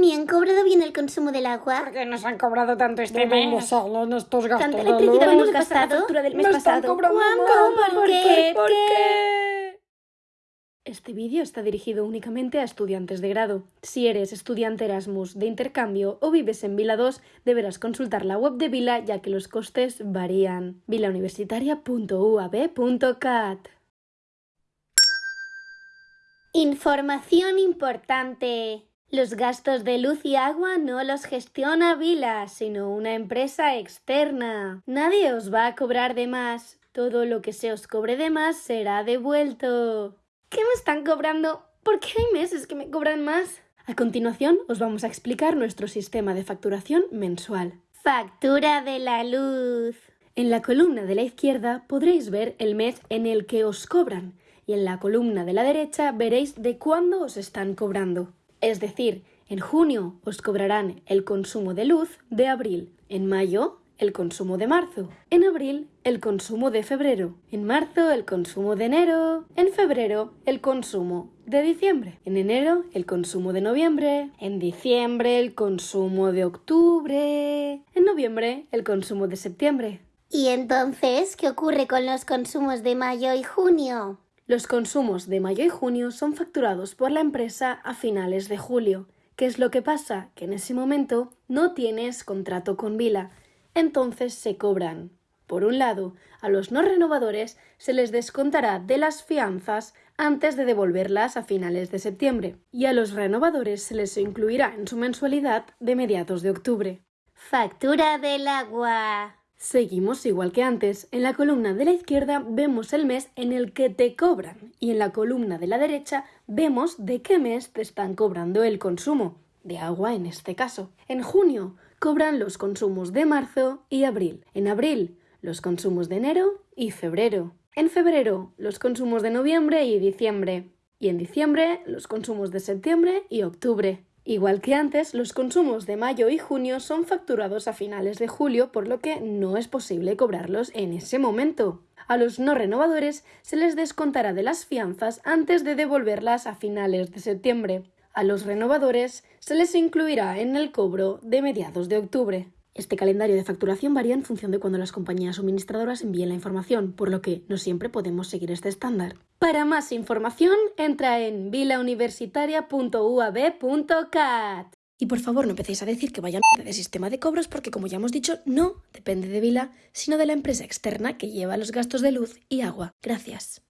¿Me han cobrado bien el consumo del agua? ¿Por qué nos han cobrado tanto este mes? salen estos gastos ¿Tanta de electricidad hemos ¿Dónde pasa la gastado? del mes Me están pasado? más. ¿Por qué? ¿Por Este vídeo está dirigido únicamente a estudiantes de grado. Si eres estudiante Erasmus de intercambio o vives en Vila 2, deberás consultar la web de Vila ya que los costes varían. vilauniversitaria.uab.cat Información importante. Los gastos de luz y agua no los gestiona Vila, sino una empresa externa. Nadie os va a cobrar de más. Todo lo que se os cobre de más será devuelto. ¿Qué me están cobrando? ¿Por qué hay meses que me cobran más? A continuación os vamos a explicar nuestro sistema de facturación mensual. Factura de la luz. En la columna de la izquierda podréis ver el mes en el que os cobran y en la columna de la derecha veréis de cuándo os están cobrando. Es decir, en junio os cobrarán el consumo de luz de abril, en mayo el consumo de marzo, en abril el consumo de febrero, en marzo el consumo de enero, en febrero el consumo de diciembre, en enero el consumo de noviembre, en diciembre el consumo de octubre, en noviembre el consumo de septiembre. ¿Y entonces qué ocurre con los consumos de mayo y junio? Los consumos de mayo y junio son facturados por la empresa a finales de julio. ¿Qué es lo que pasa? Que en ese momento no tienes contrato con Vila. Entonces se cobran. Por un lado, a los no renovadores se les descontará de las fianzas antes de devolverlas a finales de septiembre y a los renovadores se les incluirá en su mensualidad de mediados de octubre. Factura del agua. Seguimos igual que antes. En la columna de la izquierda vemos el mes en el que te cobran y en la columna de la derecha vemos de qué mes te están cobrando el consumo, de agua en este caso. En junio cobran los consumos de marzo y abril. En abril los consumos de enero y febrero. En febrero los consumos de noviembre y diciembre. Y en diciembre los consumos de septiembre y octubre. Igual que antes, los consumos de mayo y junio son facturados a finales de julio, por lo que no es posible cobrarlos en ese momento. A los no renovadores se les descontará de las fianzas antes de devolverlas a finales de septiembre. A los renovadores se les incluirá en el cobro de mediados de octubre. Este calendario de facturación varía en función de cuando las compañías suministradoras envíen la información, por lo que no siempre podemos seguir este estándar. Para más información, entra en vilauniversitaria.uab.cat. Y por favor, no empecéis a decir que vaya mierda de sistema de cobros, porque como ya hemos dicho, no depende de Vila, sino de la empresa externa que lleva los gastos de luz y agua. Gracias.